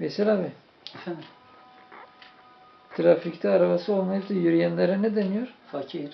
Veysel abi, Efendim, trafikte arabası olmayıp da yürüyenlere ne deniyor? fakir.